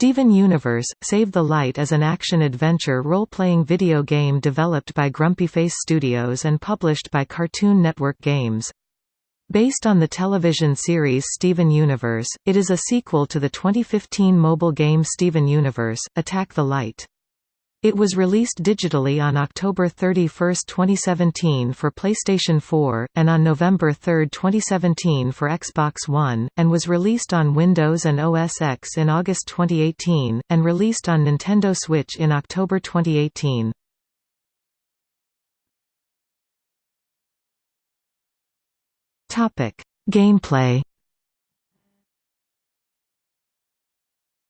Steven Universe – Save the Light is an action-adventure role-playing video game developed by Grumpyface Studios and published by Cartoon Network Games. Based on the television series Steven Universe, it is a sequel to the 2015 mobile game Steven Universe – Attack the Light. It was released digitally on October 31, 2017 for PlayStation 4, and on November 3, 2017 for Xbox One, and was released on Windows and OS X in August 2018, and released on Nintendo Switch in October 2018. Gameplay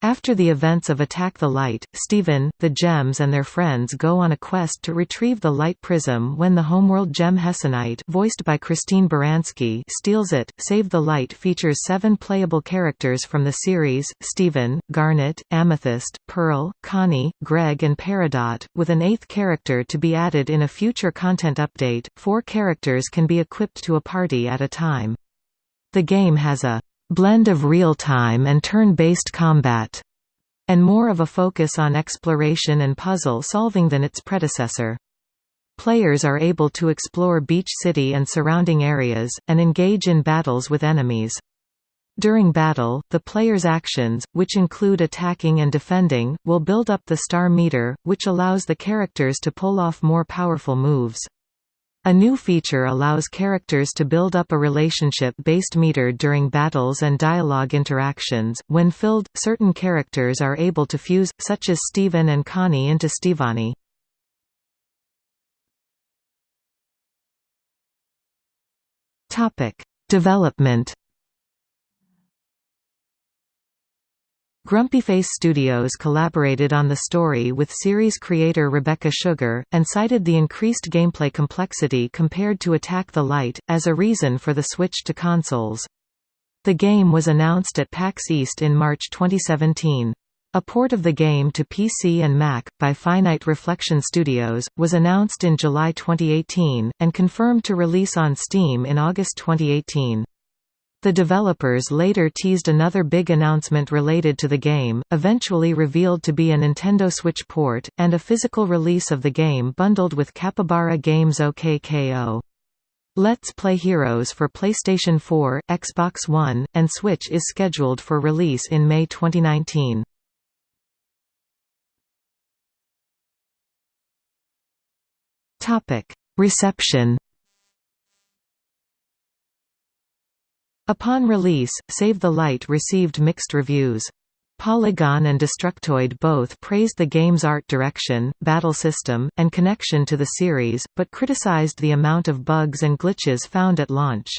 After the events of Attack the Light, Steven, the Gems and their friends go on a quest to retrieve the Light Prism when the homeworld gem Hessonite voiced by Christine Baranski steals it. Save the Light features seven playable characters from the series, Steven, Garnet, Amethyst, Pearl, Connie, Greg and Peridot, with an eighth character to be added in a future content update. Four characters can be equipped to a party at a time. The game has a blend of real-time and turn-based combat, and more of a focus on exploration and puzzle solving than its predecessor. Players are able to explore Beach City and surrounding areas, and engage in battles with enemies. During battle, the player's actions, which include attacking and defending, will build up the star meter, which allows the characters to pull off more powerful moves. A new feature allows characters to build up a relationship-based meter during battles and dialogue interactions. When filled, certain characters are able to fuse, such as Steven and Connie into Stevonnie. Topic: Development Grumpyface Studios collaborated on the story with series creator Rebecca Sugar, and cited the increased gameplay complexity compared to Attack the Light, as a reason for the switch to consoles. The game was announced at PAX East in March 2017. A port of the game to PC and Mac, by Finite Reflection Studios, was announced in July 2018, and confirmed to release on Steam in August 2018. The developers later teased another big announcement related to the game, eventually revealed to be a Nintendo Switch port, and a physical release of the game bundled with Capybara Games OK K.O. Let's Play Heroes for PlayStation 4, Xbox One, and Switch is scheduled for release in May 2019. Reception Upon release, Save the Light received mixed reviews. Polygon and Destructoid both praised the game's art direction, battle system, and connection to the series, but criticized the amount of bugs and glitches found at launch.